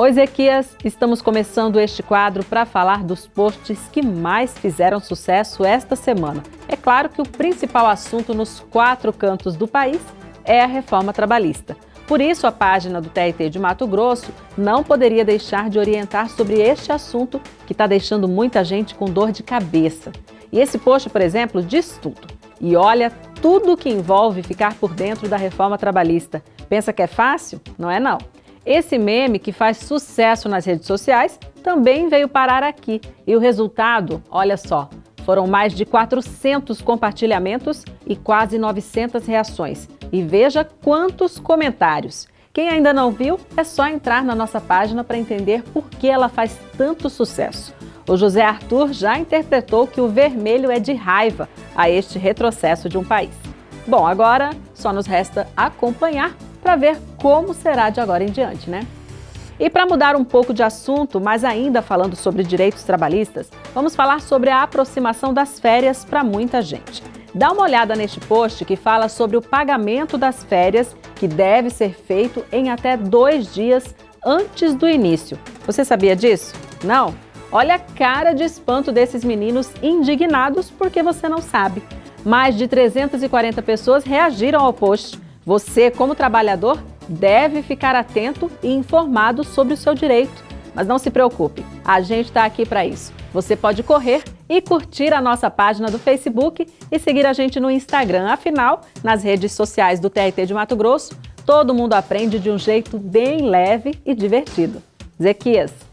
Oi, Ezequias! Estamos começando este quadro para falar dos posts que mais fizeram sucesso esta semana. É claro que o principal assunto nos quatro cantos do país é a reforma trabalhista. Por isso, a página do TRT de Mato Grosso não poderia deixar de orientar sobre este assunto que está deixando muita gente com dor de cabeça. E esse post, por exemplo, diz tudo. E olha tudo que envolve ficar por dentro da reforma trabalhista. Pensa que é fácil? Não é não. Esse meme, que faz sucesso nas redes sociais, também veio parar aqui. E o resultado, olha só, foram mais de 400 compartilhamentos e quase 900 reações. E veja quantos comentários. Quem ainda não viu, é só entrar na nossa página para entender por que ela faz tanto sucesso. O José Arthur já interpretou que o vermelho é de raiva a este retrocesso de um país. Bom, agora só nos resta acompanhar para ver como será de agora em diante, né? E para mudar um pouco de assunto, mas ainda falando sobre direitos trabalhistas, vamos falar sobre a aproximação das férias para muita gente. Dá uma olhada neste post que fala sobre o pagamento das férias, que deve ser feito em até dois dias antes do início. Você sabia disso? Não? Olha a cara de espanto desses meninos indignados porque você não sabe. Mais de 340 pessoas reagiram ao post. Você, como trabalhador, deve ficar atento e informado sobre o seu direito. Mas não se preocupe, a gente está aqui para isso. Você pode correr e curtir a nossa página do Facebook e seguir a gente no Instagram. Afinal, nas redes sociais do TRT de Mato Grosso, todo mundo aprende de um jeito bem leve e divertido. Zequias.